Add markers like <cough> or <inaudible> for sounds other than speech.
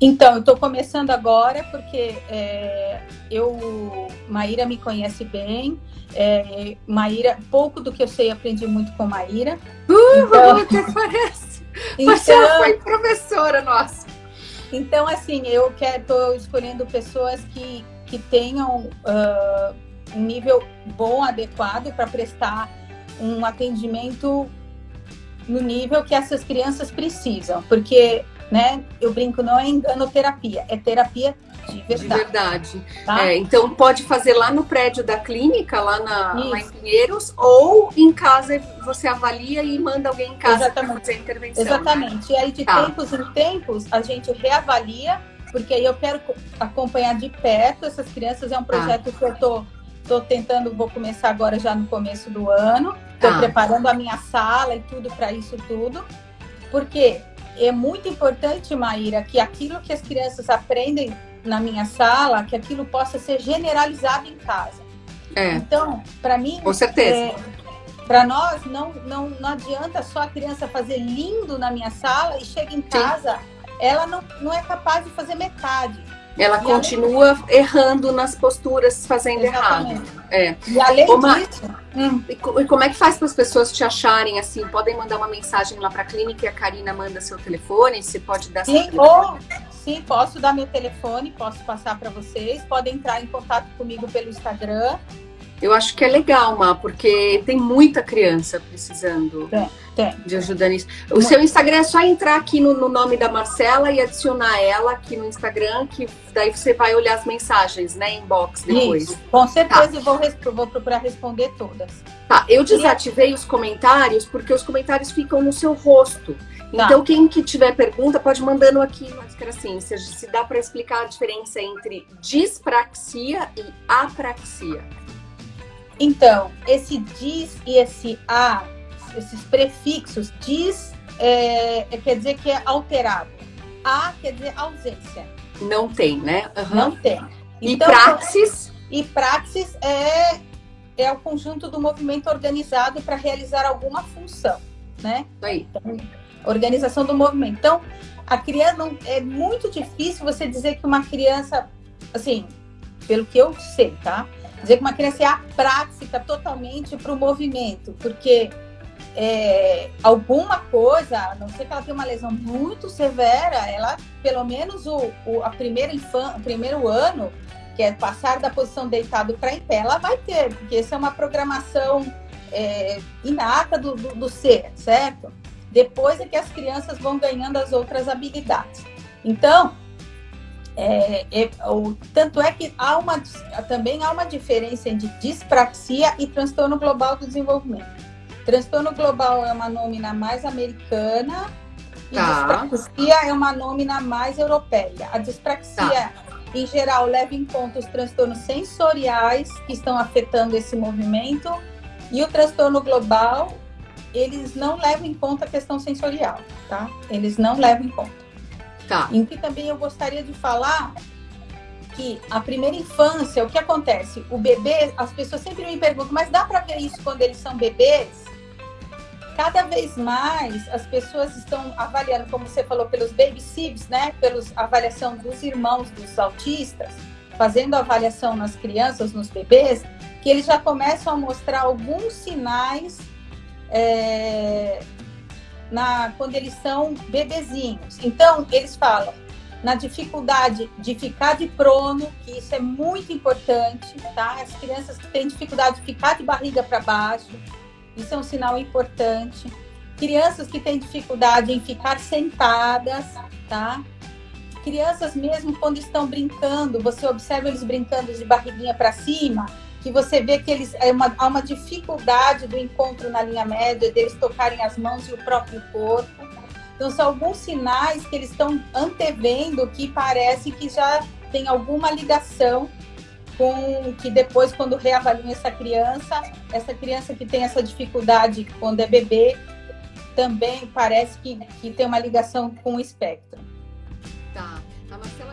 Então, eu estou começando agora porque é, eu, Maíra me conhece bem. É, Maíra, pouco do que eu sei, aprendi muito com Maíra. Uh, então, até parece. <laughs> Então, Você foi professora nossa. Então, assim, eu estou escolhendo pessoas que, que tenham uh, um nível bom, adequado para prestar um atendimento no nível que essas crianças precisam, porque, né, eu brinco, não é enganoterapia, é terapia de verdade. De verdade. Tá? É, então pode fazer lá no prédio da clínica, lá, na, lá em Pinheiros, ou em casa você avalia e manda alguém em casa para fazer a intervenção. Exatamente. Né? E aí de tá. tempos em tempos a gente reavalia, porque aí eu quero acompanhar de perto essas crianças. É um tá. projeto que eu tô Estou tentando, vou começar agora já no começo do ano. Estou ah. preparando a minha sala e tudo para isso tudo. Porque é muito importante, Maíra, que aquilo que as crianças aprendem na minha sala, que aquilo possa ser generalizado em casa. É. Então, para mim, com certeza. É, para nós não, não não adianta só a criança fazer lindo na minha sala e chega em casa, Sim. ela não, não é capaz de fazer metade. Ela e continua errando nas posturas, fazendo Exatamente. errado. É. E além disso... Hum. E como é que faz para as pessoas te acharem assim? Podem mandar uma mensagem lá para a clínica e a Karina manda seu telefone? Você pode dar sim, seu ou, sim, posso dar meu telefone, posso passar para vocês. Podem entrar em contato comigo pelo Instagram. Eu acho que é legal, Má, porque tem muita criança precisando tem, tem. de ajuda nisso. O seu Instagram é só entrar aqui no, no, nome da Marcela e adicionar ela aqui no Instagram, que daí você vai olhar as mensagens, né, inbox depois. Isso, com certeza tá. vou, vou procurar responder todas. Tá, eu desativei os comentários porque os comentários ficam no seu rosto. Tá. Então, quem que tiver pergunta, pode mandando aqui, mas que assim, se, se dá para explicar a diferença entre dispraxia e apraxia. Então, esse diz e esse a, esses prefixos, diz é, é, quer dizer que é alterado. A quer dizer ausência. Não tem, né? Uhum. Não tem. Então, e praxis? E praxis é, é o conjunto do movimento organizado para realizar alguma função, né? Aí. Então, organização do movimento. Então, a criança não é muito difícil você dizer que uma criança, assim, pelo que eu sei, tá? Dizer que uma criança é aprática totalmente para o movimento, porque é, alguma coisa, a não ser que ela tenha uma lesão muito severa, ela, pelo menos o, o, a primeira infan, o primeiro ano, que é passar da posição deitado para em pé, ela vai ter, porque essa é uma programação é, inata do, do, do ser, certo? Depois é que as crianças vão ganhando as outras habilidades. Então, é, é, o, tanto é que há uma, também há uma diferença entre dispraxia e transtorno global do desenvolvimento. Transtorno global é uma nômina mais americana e tá. dispraxia é uma nômina mais europeia. A dispraxia, tá. em geral, leva em conta os transtornos sensoriais que estão afetando esse movimento e o transtorno global, eles não levam em conta a questão sensorial, tá? Eles não levam em conta. Tá. Que também eu gostaria de falar que a primeira infância, o que acontece? O bebê, as pessoas sempre me perguntam, mas dá para ver isso quando eles são bebês? Cada vez mais as pessoas estão avaliando, como você falou, pelos baby sibs, né? Pelos avaliação dos irmãos dos autistas, fazendo avaliação nas crianças, nos bebês, que eles já começam a mostrar alguns sinais é, na, quando eles são bebezinhos. Então, eles falam na dificuldade de ficar de prono, que isso é muito importante, tá? As crianças que têm dificuldade de ficar de barriga para baixo, isso é um sinal importante. Crianças que têm dificuldade em ficar sentadas, tá? Crianças mesmo quando estão brincando, você observa eles brincando de barriguinha para cima, que você vê que eles é uma, há uma dificuldade do encontro na linha média, deles tocarem as mãos e o próprio corpo. Então, são alguns sinais que eles estão antevendo que parece que já tem alguma ligação com que depois, quando reavaliam essa criança, essa criança que tem essa dificuldade quando é bebê, também parece que, que tem uma ligação com o espectro. Tá. A Marcela